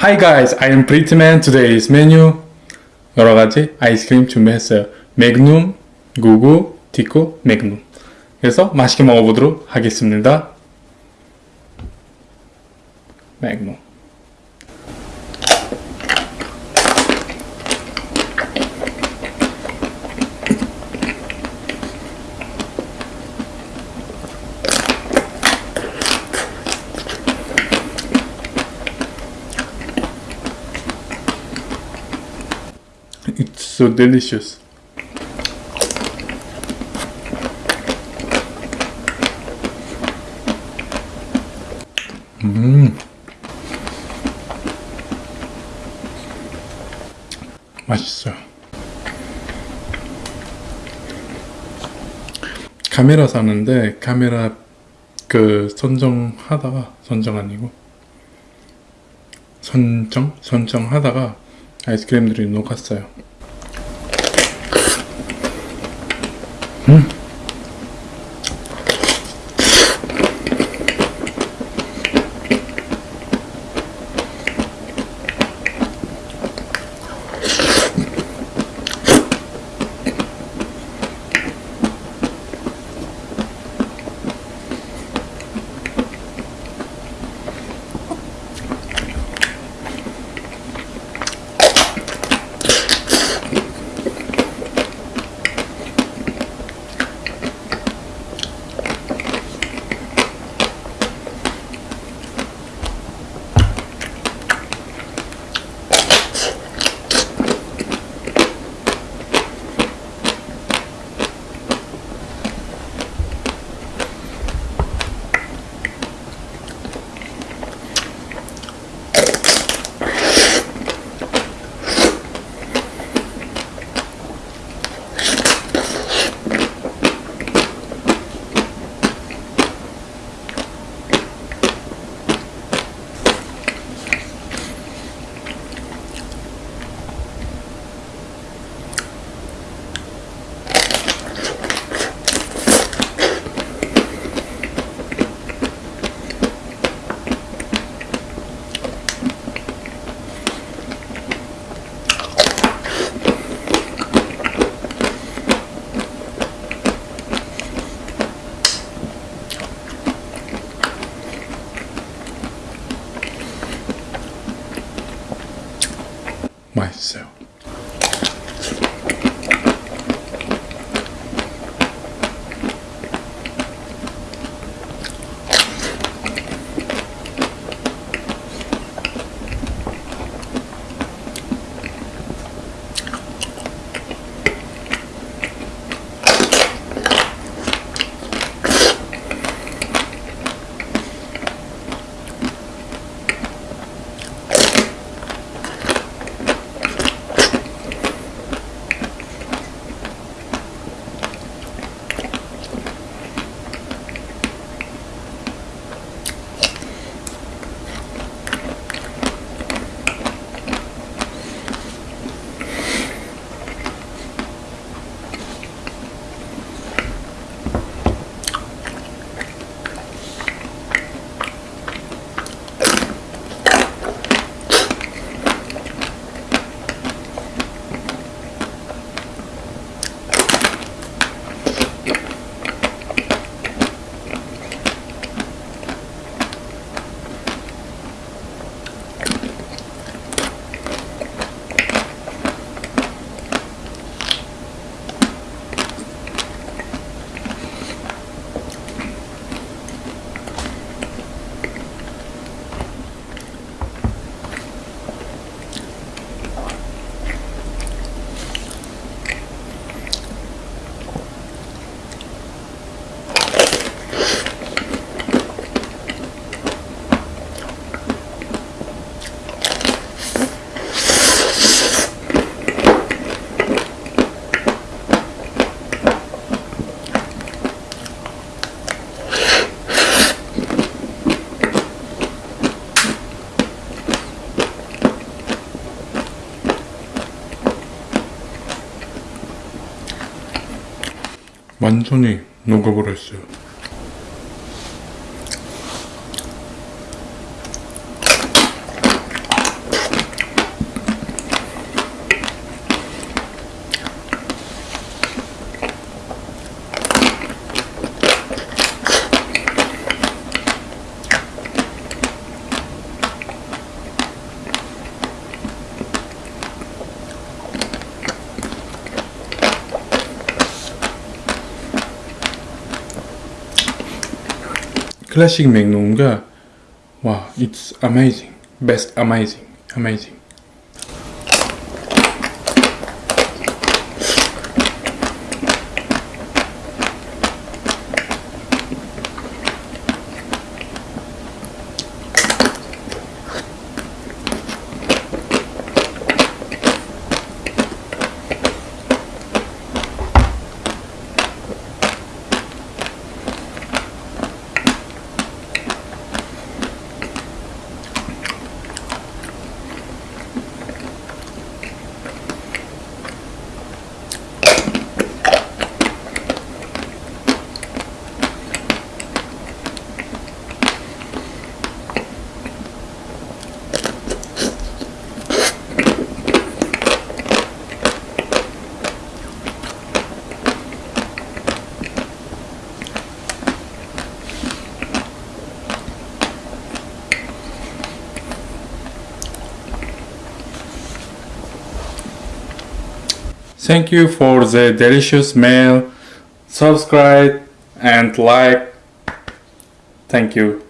Hi guys, I am Prettyman. Today's menu 여러 가지 아이스크림 준비했어요. 맥눔, 구구, 디코, 맥눔. 그래서 맛있게 먹어보도록 하겠습니다. 맥눔. So delicious. 음. 맛있어요. 카메라 사는데 카메라 그 선정하다가 선정 아니고 선정 선정하다가 아이스크림들이 녹았어요. 음. 완전히 녹아버렸어요. classic Magnum guard. Wow, it's amazing. Best amazing. Amazing. Thank you for the delicious meal. Subscribe and like. Thank you.